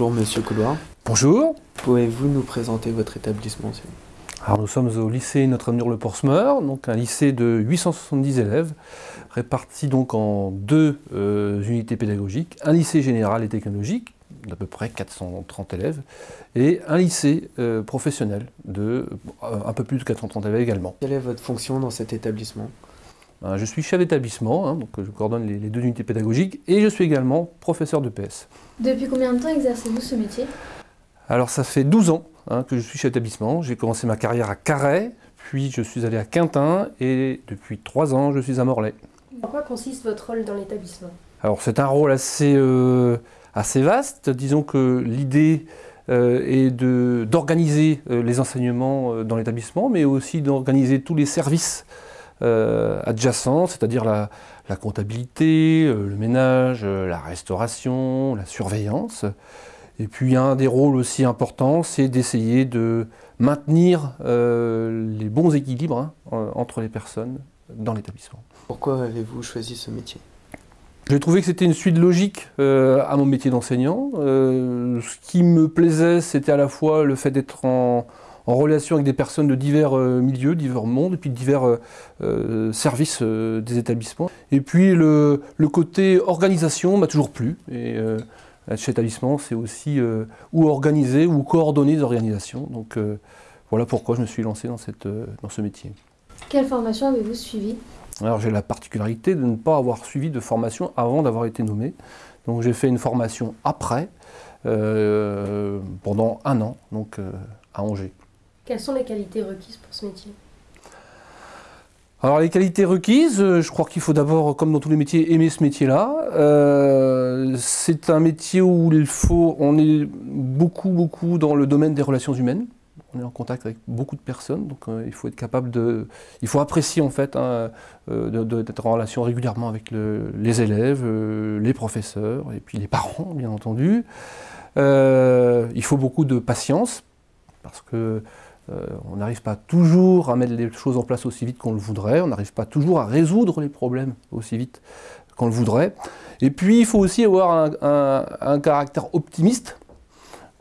Bonjour Monsieur Couloir. Bonjour. Pouvez-vous nous présenter votre établissement Alors nous sommes au lycée Notre-Dame-le-Portsmeur, donc un lycée de 870 élèves, répartis donc en deux euh, unités pédagogiques, un lycée général et technologique d'à peu près 430 élèves, et un lycée euh, professionnel de euh, un peu plus de 430 élèves également. Quelle est votre fonction dans cet établissement? Je suis chef d'établissement, hein, donc je coordonne les, deux unités pédagogiques, et je suis également professeur de PS. Depuis combien de temps exercez-vous ce métier? Alors ça fait 12 ans hein, que je suis chef d'établissement. J'ai commencé ma carrière à Carhaix, puis je suis allé à Quintin, et depuis 3 ans je suis à Morlaix. En quoi consiste votre rôle dans l'établissement? Alors c'est un rôle assez... Euh, assez vaste. Disons que l'idée euh, est d'organiser euh, les enseignements euh, dans l'établissement, mais aussi d'organiser tous les services adjacents, c'est-à-dire la, comptabilité, le ménage, la restauration, la surveillance. Et puis un des rôles aussi importants, c'est d'essayer de maintenir les bons équilibres hein, entre les personnes dans l'établissement. Pourquoi avez-vous choisi ce métier? J'ai trouvé que c'était une suite logique euh, à mon métier d'enseignant. Euh, ce qui me plaisait, c'était à la fois le fait d'être en, relation avec des personnes de divers euh, milieux, divers mondes, et puis divers services des établissements. Et puis le, côté organisation m'a toujours plu. Et chez établissement, c'est aussi ou organiser ou coordonner les organisations. Donc voilà pourquoi je me suis lancé dans, cette, dans ce métier. Quelle formation avez-vous suivi alors j'ai la particularité de ne pas avoir suivi de formation avant d'avoir été nommé. Donc j'ai fait une formation après, euh, pendant un an, donc euh, à Angers. Quelles sont les qualités requises pour ce métier? Alors les qualités requises, euh, je crois qu'il faut d'abord, comme dans tous les métiers, aimer ce métier-là. c'est un métier où il faut, on est beaucoup, beaucoup dans le domaine des relations humaines on est en contact avec beaucoup de personnes, donc euh, il faut être capable de... Il faut apprécier en fait hein, euh, d'être en relation régulièrement avec les élèves, euh, les professeurs et puis les parents bien entendu. il faut beaucoup de patience parce que on n'arrive pas toujours à mettre les choses en place aussi vite qu'on le voudrait, on n'arrive pas toujours à résoudre les problèmes aussi vite qu'on le voudrait. Et puis il faut aussi avoir un caractère optimiste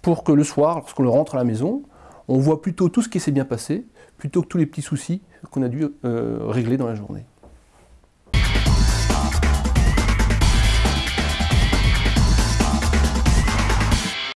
pour que le soir, lorsqu'on rentre à la maison, on voit plutôt tout ce qui s'est bien passé, plutôt que tous les petits soucis qu'on a dû euh, régler dans la journée.